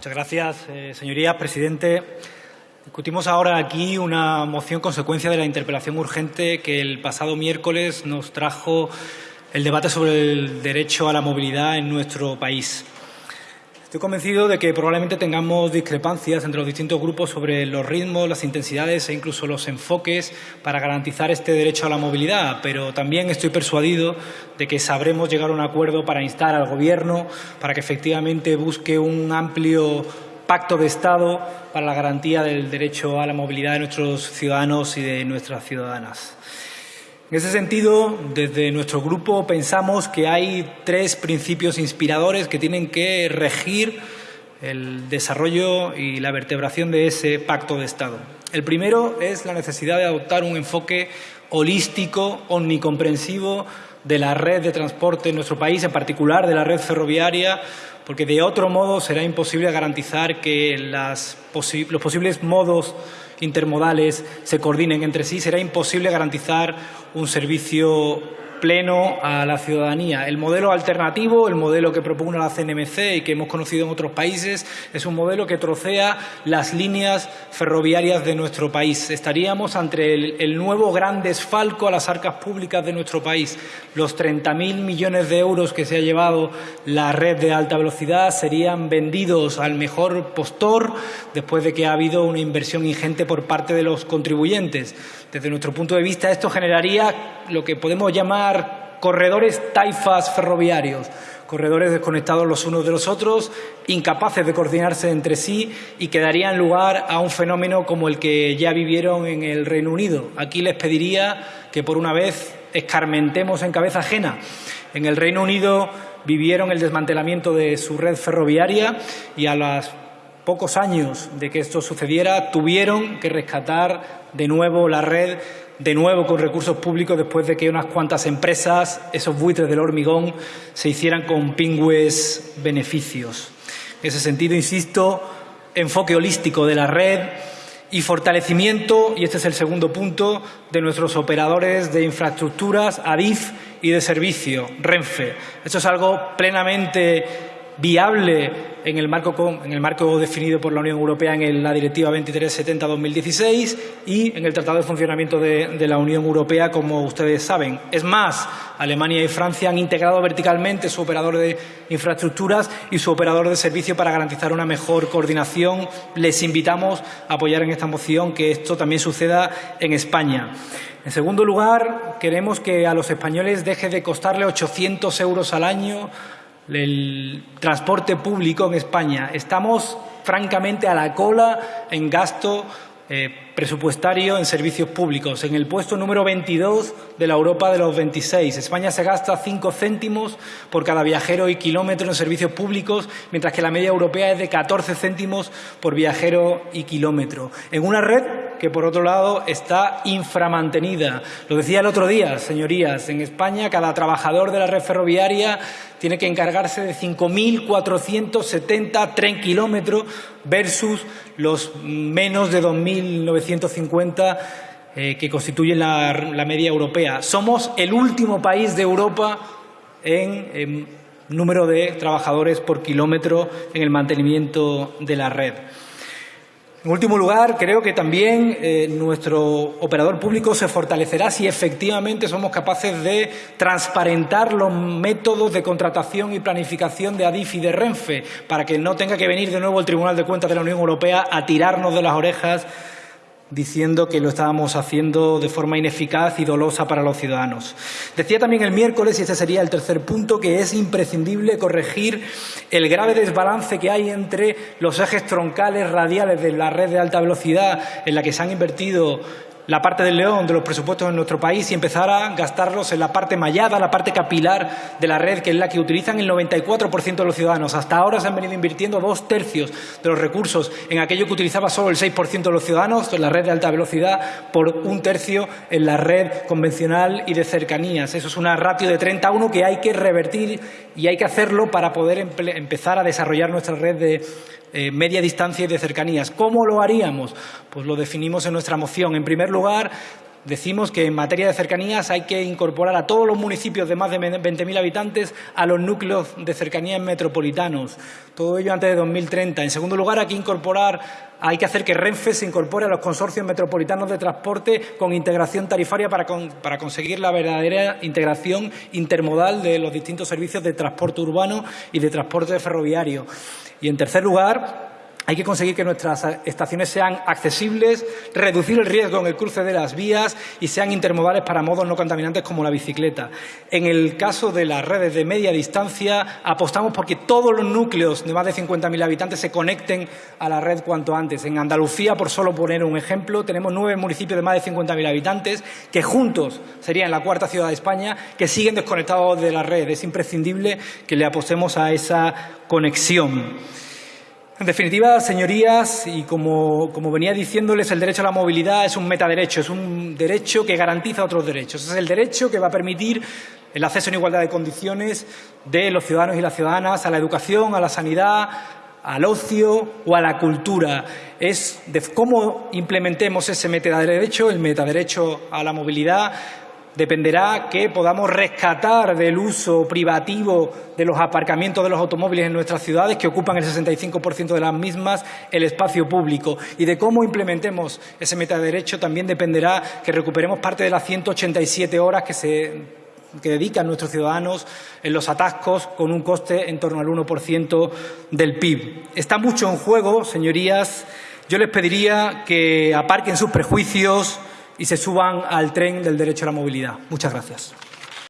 Muchas gracias, eh, señorías. Presidente, discutimos ahora aquí una moción consecuencia de la interpelación urgente que el pasado miércoles nos trajo el debate sobre el derecho a la movilidad en nuestro país. Estoy convencido de que probablemente tengamos discrepancias entre los distintos grupos sobre los ritmos, las intensidades e incluso los enfoques para garantizar este derecho a la movilidad, pero también estoy persuadido de que sabremos llegar a un acuerdo para instar al Gobierno para que efectivamente busque un amplio pacto de Estado para la garantía del derecho a la movilidad de nuestros ciudadanos y de nuestras ciudadanas. En ese sentido, desde nuestro grupo pensamos que hay tres principios inspiradores que tienen que regir el desarrollo y la vertebración de ese pacto de Estado. El primero es la necesidad de adoptar un enfoque holístico, omnicomprensivo de la red de transporte en nuestro país, en particular de la red ferroviaria, porque de otro modo será imposible garantizar que los posibles modos intermodales se coordinen entre sí, será imposible garantizar un servicio pleno a la ciudadanía. El modelo alternativo, el modelo que propone la CNMC y que hemos conocido en otros países, es un modelo que trocea las líneas ferroviarias de nuestro país. Estaríamos ante el, nuevo gran desfalco a las arcas públicas de nuestro país. Los 30.000 millones de euros que se ha llevado la red de alta velocidad serían vendidos al mejor postor después de que ha habido una inversión ingente por parte de los contribuyentes. Desde nuestro punto de vista, esto generaría lo que podemos llamar corredores taifas ferroviarios, corredores desconectados los unos de los otros, incapaces de coordinarse entre sí y que darían lugar a un fenómeno como el que ya vivieron en el Reino Unido. Aquí les pediría que por una vez escarmentemos en cabeza ajena. En el Reino Unido vivieron el desmantelamiento de su red ferroviaria y a las pocos años de que esto sucediera, tuvieron que rescatar de nuevo la red, de nuevo con recursos públicos, después de que unas cuantas empresas, esos buitres del hormigón, se hicieran con pingües beneficios. En ese sentido, insisto, enfoque holístico de la red y fortalecimiento, y este es el segundo punto, de nuestros operadores de infraestructuras, ADIF y de servicio, RENFE. Esto es algo plenamente viable en el marco, en el marco definido por la Unión Europea en la Directiva 2370-2016 y en el Tratado de Funcionamiento de, la Unión Europea, como ustedes saben. Es más, Alemania y Francia han integrado verticalmente su operador de infraestructuras y su operador de servicio para garantizar una mejor coordinación. Les invitamos a apoyar en esta moción que esto también suceda en España. En segundo lugar, queremos que a los españoles deje de costarle 800 euros al año el transporte público en España. Estamos francamente a la cola en gasto eh, presupuestario en servicios públicos, en el puesto número 22 de la Europa de los 26. España se gasta cinco céntimos por cada viajero y kilómetro en servicios públicos, mientras que la media europea es de 14 céntimos por viajero y kilómetro. En una red que, por otro lado, está inframantenida. Lo decía el otro día, señorías, en España cada trabajador de la red ferroviaria tiene que encargarse de 5.470 tren kilómetros versus los menos de 2.950 eh, que constituyen la, media europea. Somos el último país de Europa en número de trabajadores por kilómetro en el mantenimiento de la red. En último lugar, creo que también eh, nuestro operador público se fortalecerá si efectivamente somos capaces de transparentar los métodos de contratación y planificación de ADIF y de Renfe, para que no tenga que venir de nuevo el Tribunal de Cuentas de la Unión Europea a tirarnos de las orejas diciendo que lo estábamos haciendo de forma ineficaz y dolosa para los ciudadanos. Decía también el miércoles, y este sería el tercer punto, que es imprescindible corregir el grave desbalance que hay entre los ejes troncales radiales de la red de alta velocidad en la que se han invertido la parte del león de los presupuestos en nuestro país y empezar a gastarlos en la parte mallada, la parte capilar de la red, que es la que utilizan el 94% de los ciudadanos. Hasta ahora se han venido invirtiendo dos tercios de los recursos en aquello que utilizaba solo el 6% de los ciudadanos, en la red de alta velocidad, por un tercio en la red convencional y de cercanías. Eso es una ratio de 30 a 1 que hay que revertir y hay que hacerlo para poder empezar a desarrollar nuestra red de eh, media distancia y de cercanías. ¿Cómo lo haríamos? Pues lo definimos en nuestra moción. En primer lugar, Decimos que en materia de cercanías hay que incorporar a todos los municipios de más de 20.000 habitantes a los núcleos de cercanías metropolitanos. Todo ello antes de 2030. En segundo lugar, hay que incorporar, hay que hacer que Renfe se incorpore a los consorcios metropolitanos de transporte con integración tarifaria para, para conseguir la verdadera integración intermodal de los distintos servicios de transporte urbano y de transporte ferroviario. Y en tercer lugar, hay que conseguir que nuestras estaciones sean accesibles, reducir el riesgo en el cruce de las vías y sean intermodales para modos no contaminantes como la bicicleta. En el caso de las redes de media distancia, apostamos por que todos los núcleos de más de 50.000 habitantes se conecten a la red cuanto antes. En Andalucía, por solo poner un ejemplo, tenemos nueve municipios de más de 50.000 habitantes que juntos serían la cuarta ciudad de España que siguen desconectados de la red. Es imprescindible que le apostemos a esa conexión. En definitiva, señorías, y como, venía diciéndoles, el derecho a la movilidad es un metaderecho, es un derecho que garantiza otros derechos. Es el derecho que va a permitir el acceso en igualdad de condiciones de los ciudadanos y las ciudadanas a la educación, a la sanidad, al ocio o a la cultura. Es de cómo implementemos ese metaderecho, el metaderecho a la movilidad, dependerá que podamos rescatar del uso privativo de los aparcamientos de los automóviles en nuestras ciudades, que ocupan el 65% de las mismas, el espacio público. Y de cómo implementemos ese metaderecho también dependerá que recuperemos parte de las 187 horas que se que dedican nuestros ciudadanos en los atascos con un coste en torno al 1% del PIB. Está mucho en juego, señorías. Yo les pediría que aparquen sus prejuicios, y se suban al tren del derecho a la movilidad. Muchas gracias.